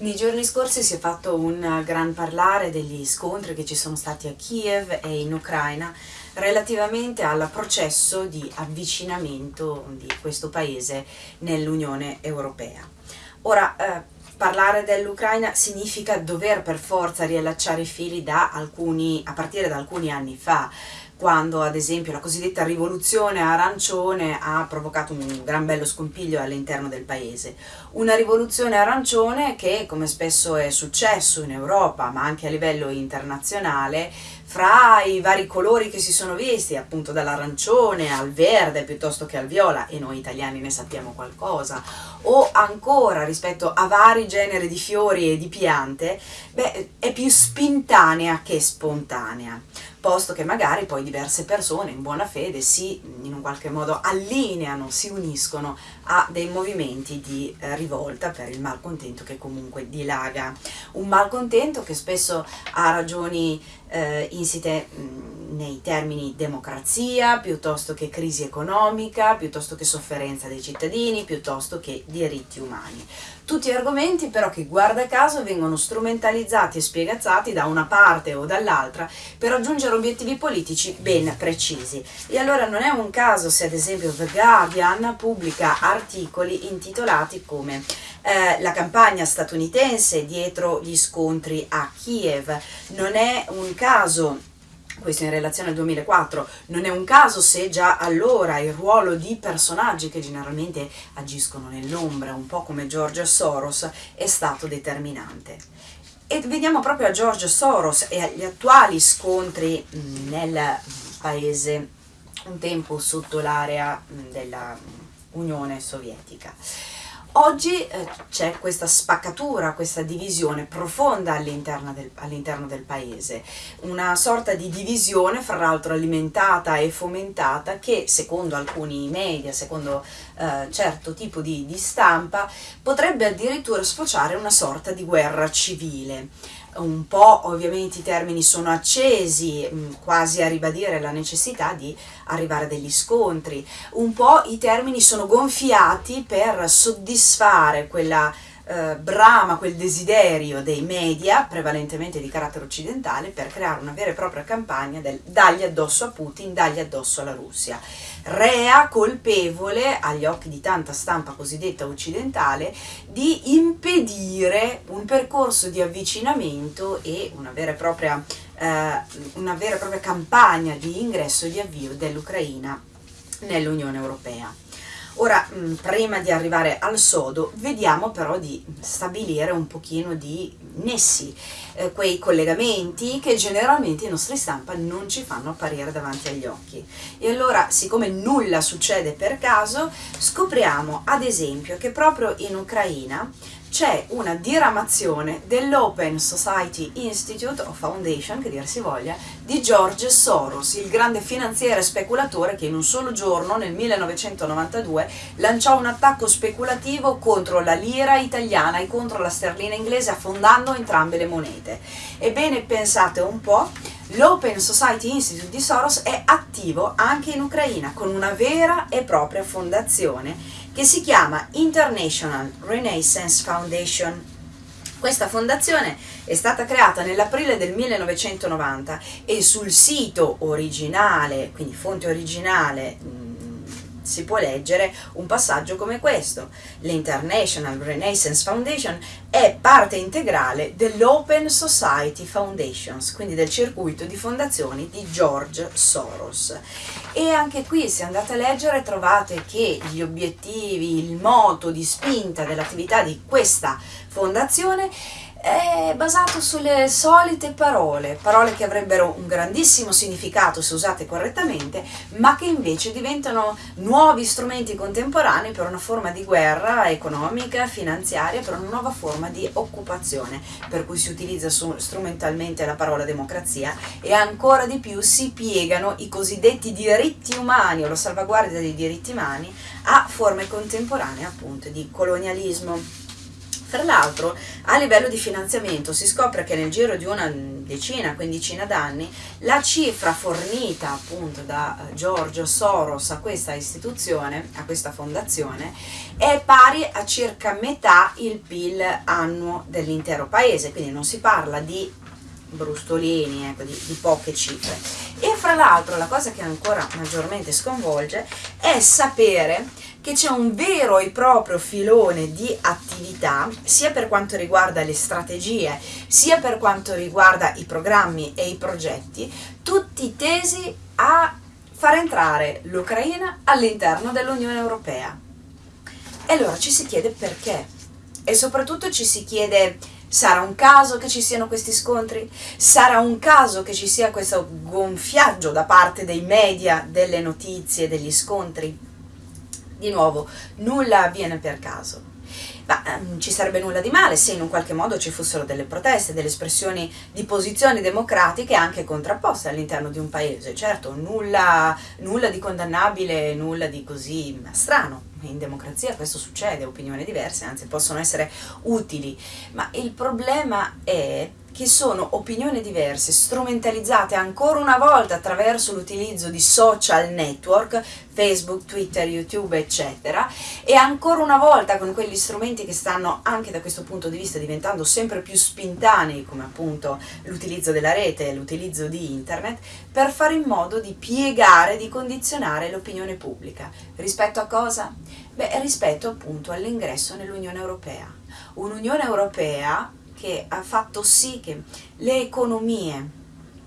Nei giorni scorsi si è fatto un gran parlare degli scontri che ci sono stati a Kiev e in Ucraina relativamente al processo di avvicinamento di questo paese nell'Unione Europea. Ora, eh, parlare dell'Ucraina significa dover per forza riallacciare i fili da alcuni, a partire da alcuni anni fa, quando ad esempio la cosiddetta rivoluzione arancione ha provocato un gran bello scompiglio all'interno del paese. Una rivoluzione arancione che, come spesso è successo in Europa, ma anche a livello internazionale, fra i vari colori che si sono visti, appunto dall'arancione al verde piuttosto che al viola, e noi italiani ne sappiamo qualcosa, o ancora rispetto a vari generi di fiori e di piante, beh, è più spintanea che spontanea posto che magari poi diverse persone in buona fede si in un qualche modo allineano, si uniscono a dei movimenti di eh, rivolta per il malcontento che comunque dilaga. Un malcontento che spesso ha ragioni eh, insite mh, nei termini democrazia, piuttosto che crisi economica, piuttosto che sofferenza dei cittadini, piuttosto che diritti umani. Tutti argomenti però che guarda caso vengono strumentalizzati e spiegazzati da una parte o dall'altra per raggiungere obiettivi politici ben precisi. E allora non è un caso se ad esempio The Guardian pubblica articoli intitolati come eh, la campagna statunitense dietro gli scontri a Kiev. Non è un caso questo in relazione al 2004, non è un caso se già allora il ruolo di personaggi che generalmente agiscono nell'ombra, un po' come George Soros, è stato determinante. E vediamo proprio a George Soros e agli attuali scontri nel paese un tempo sotto l'area dell'Unione Sovietica. Oggi eh, c'è questa spaccatura, questa divisione profonda all'interno del, all'interno del, paese, una sorta di divisione fra l'altro alimentata e fomentata che secondo alcuni media, secondo eh, certo tipo di, di stampa, potrebbe addirittura sfociare una sorta di guerra civile un po' ovviamente i termini sono accesi, mm, quasi a ribadire la necessità di arrivare a degli scontri, un po' i termini sono gonfiati per soddisfare quella eh, brama, quel desiderio dei media, prevalentemente di carattere occidentale, per creare una vera e propria campagna del dagli addosso a Putin, dagli addosso alla Russia. Rea colpevole, agli occhi di tanta stampa cosiddetta occidentale, di impedire un percorso di avvicinamento e una vera e propria, eh, una vera e propria campagna di ingresso e di avvio dell'Ucraina nell'Unione Europea. Ora, mm, prima di arrivare al sodo, vediamo però di stabilire un pochino di nessi, eh, quei collegamenti che generalmente i nostri stampa non ci fanno apparire davanti agli occhi. E allora, siccome nulla succede per caso, scopriamo ad esempio che proprio in Ucraina c'è una diramazione dell'Open Society Institute o Foundation, che dir si voglia, di George Soros, il grande finanziere speculatore che in un solo giorno, nel 1992, lanciò un attacco speculativo contro la lira italiana e contro la sterlina inglese, affondando entrambe le monete. Ebbene, pensate un po', l'Open Society Institute di Soros è attivo anche in Ucraina, con una vera e propria fondazione che si chiama International Renaissance Foundation. Questa fondazione è stata creata nell'aprile del 1990 e sul sito originale, quindi fonte originale si può leggere un passaggio come questo. L'International Renaissance Foundation è parte integrale dell'Open Society Foundations, quindi del circuito di fondazioni di George Soros. E anche qui, se andate a leggere, trovate che gli obiettivi, il moto di spinta dell'attività di questa fondazione è basato sulle solite parole, parole che avrebbero un grandissimo significato se usate correttamente, ma che invece diventano nuovi strumenti contemporanei per una forma di guerra economica, finanziaria, per una nuova forma di occupazione, per cui si utilizza strumentalmente la parola democrazia e ancora di più si piegano i cosiddetti diritti umani o la salvaguardia dei diritti umani a forme contemporanee appunto di colonialismo Tra l'altro, a livello di finanziamento si scopre che nel giro di una decina, quindicina d'anni, la cifra fornita appunto da eh, Giorgio Soros a questa istituzione, a questa fondazione, è pari a circa metà il PIL annuo dell'intero paese, quindi non si parla di brustolini, ecco, di, di poche cifre. E fra l'altro la cosa che ancora maggiormente sconvolge è sapere che c'è un vero e proprio filone di attività, sia per quanto riguarda le strategie, sia per quanto riguarda i programmi e i progetti, tutti tesi a far entrare l'Ucraina all'interno dell'Unione Europea. E allora ci si chiede perché e soprattutto ci si chiede sarà un caso che ci siano questi scontri? Sarà un caso che ci sia questo gonfiaggio da parte dei media delle notizie, degli scontri? Di nuovo, nulla avviene per caso. Ma um, ci sarebbe nulla di male se in un qualche modo ci fossero delle proteste, delle espressioni di posizioni democratiche anche contrapposte all'interno di un paese. Certo, nulla, nulla di condannabile, nulla di così strano. In democrazia questo succede, opinioni diverse, anzi possono essere utili, ma il problema è che sono opinioni diverse, strumentalizzate ancora una volta attraverso l'utilizzo di social network, Facebook, Twitter, YouTube, eccetera, e ancora una volta con quegli strumenti che stanno anche da questo punto di vista diventando sempre più spintanei, come appunto l'utilizzo della rete, l'utilizzo di internet, per fare in modo di piegare, di condizionare l'opinione pubblica. Rispetto a cosa? Beh, rispetto appunto all'ingresso nell'Unione Europea. Un'Unione Europea che ha fatto sì che le economie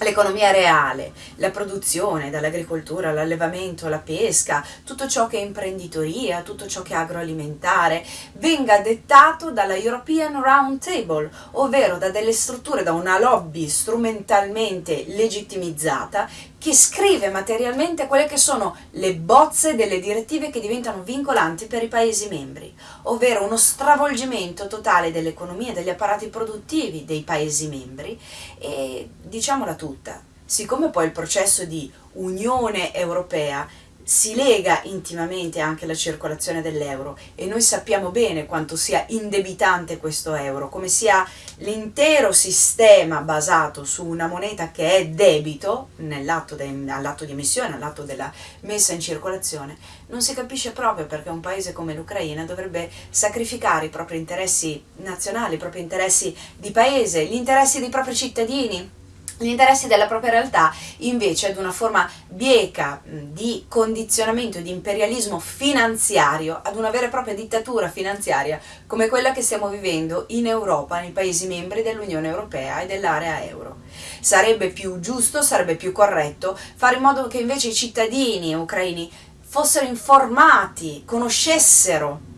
l'economia reale, la produzione, dall'agricoltura all'allevamento, alla pesca, tutto ciò che è imprenditoria, tutto ciò che è agroalimentare, venga dettato dalla European Round Table, ovvero da delle strutture, da una lobby strumentalmente legittimizzata che scrive materialmente quelle che sono le bozze delle direttive che diventano vincolanti per i Paesi membri, ovvero uno stravolgimento totale dell'economia e degli apparati produttivi dei Paesi membri e diciamola tutta, siccome poi il processo di Unione Europea si lega intimamente anche alla circolazione dell'euro e noi sappiamo bene quanto sia indebitante questo euro, come sia l'intero sistema basato su una moneta che è debito all'atto di emissione, all'atto della messa in circolazione, non si capisce proprio perché un paese come l'Ucraina dovrebbe sacrificare i propri interessi nazionali, i propri interessi di paese, gli interessi dei propri cittadini gli interessi della propria realtà invece ad una forma bieca di condizionamento e di imperialismo finanziario, ad una vera e propria dittatura finanziaria come quella che stiamo vivendo in Europa, nei Paesi membri dell'Unione Europea e dell'area euro. Sarebbe più giusto, sarebbe più corretto fare in modo che invece i cittadini ucraini fossero informati, conoscessero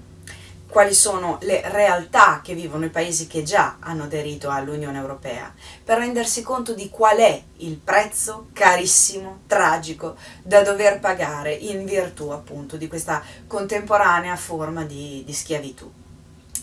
quali sono le realtà che vivono i paesi che già hanno aderito all'Unione Europea, per rendersi conto di qual è il prezzo carissimo, tragico, da dover pagare in virtù appunto di questa contemporanea forma di, di schiavitù.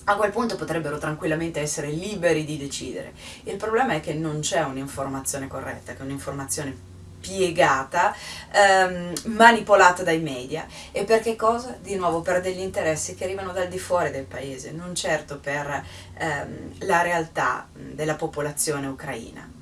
A quel punto potrebbero tranquillamente essere liberi di decidere. Il problema è che non c'è un'informazione corretta, che un'informazione piegata, ehm, manipolata dai media. E per che cosa? Di nuovo per degli interessi che arrivano dal di fuori del paese, non certo per ehm, la realtà della popolazione ucraina.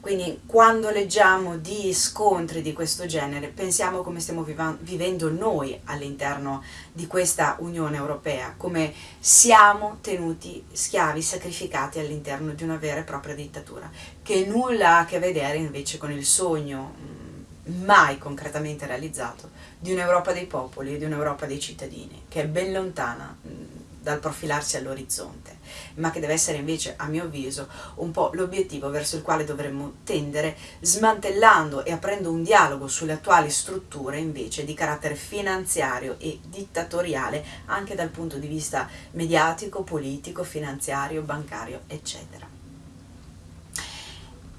Quindi quando leggiamo di scontri di questo genere pensiamo come stiamo vivendo noi all'interno di questa Unione Europea, come siamo tenuti schiavi, sacrificati all'interno di una vera e propria dittatura, che nulla ha a che vedere invece con il sogno mm, mai concretamente realizzato di un'Europa dei popoli e di un'Europa dei cittadini, che è ben lontana mm, dal profilarsi all'orizzonte, ma che deve essere invece, a mio avviso, un po' l'obiettivo verso il quale dovremmo tendere, smantellando e aprendo un dialogo sulle attuali strutture invece di carattere finanziario e dittatoriale, anche dal punto di vista mediatico, politico, finanziario, bancario, eccetera.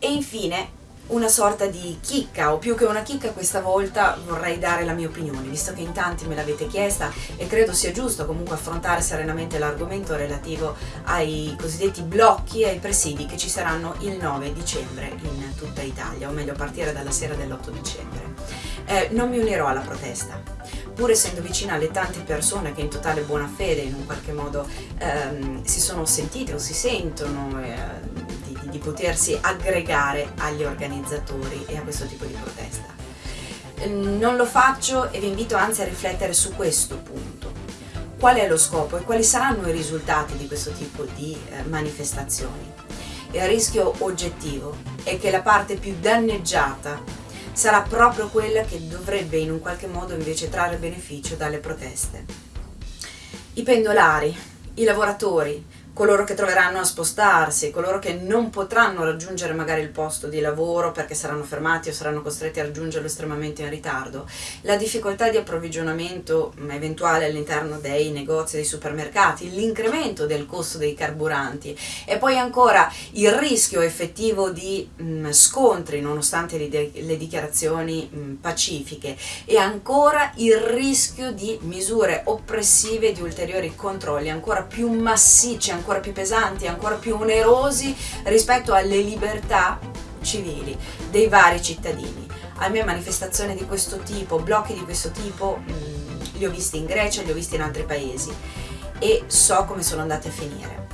E infine una sorta di chicca o più che una chicca questa volta vorrei dare la mia opinione visto che in tanti me l'avete chiesta e credo sia giusto comunque affrontare serenamente l'argomento relativo ai cosiddetti blocchi e ai presidi che ci saranno il 9 dicembre in tutta Italia o meglio a partire dalla sera dell'8 dicembre. Eh, non mi unirò alla protesta. Pur essendo vicina alle tante persone che in totale buona fede in un qualche modo ehm, si sono sentite o si sentono eh, di, potersi aggregare agli organizzatori e a questo tipo di protesta. Non lo faccio e vi invito anzi a riflettere su questo punto. Qual è lo scopo e quali saranno i risultati di questo tipo di eh, manifestazioni? Il rischio oggettivo è che la parte più danneggiata sarà proprio quella che dovrebbe in un qualche modo invece trarre beneficio dalle proteste. I pendolari, i lavoratori, coloro che troveranno a spostarsi, coloro che non potranno raggiungere magari il posto di lavoro perché saranno fermati o saranno costretti a raggiungerlo estremamente in ritardo, la difficoltà di approvvigionamento mm, eventuale all'interno dei negozi, dei supermercati, l'incremento del costo dei carburanti e poi ancora il rischio effettivo di mh, mm, scontri nonostante le, le dichiarazioni mh, mm, pacifiche e ancora il rischio di misure oppressive di ulteriori controlli ancora più massicci, ancora più pesanti, ancora più onerosi rispetto alle libertà civili dei vari cittadini. A me manifestazioni di questo tipo, blocchi di questo tipo, mh, mm, li ho visti in Grecia, li ho visti in altri paesi e so come sono andati a finire.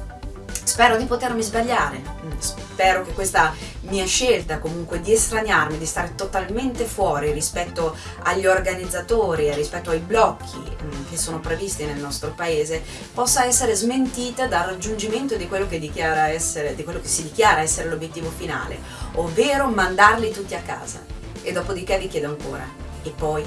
Spero di potermi sbagliare, mm, spero che questa mia scelta comunque di estraniarmi, di stare totalmente fuori rispetto agli organizzatori e rispetto ai blocchi mm, che sono previsti nel nostro paese possa essere smentita dal raggiungimento di quello che, essere, di quello che si dichiara essere l'obiettivo finale, ovvero mandarli tutti a casa. E dopodiché vi chiedo ancora, e poi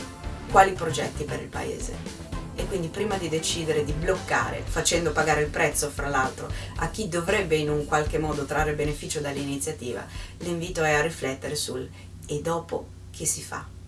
quali progetti per il paese? E quindi prima di decidere di bloccare, facendo pagare il prezzo fra l'altro a chi dovrebbe in un qualche modo trarre beneficio dall'iniziativa, l'invito è a riflettere sul e dopo che si fa.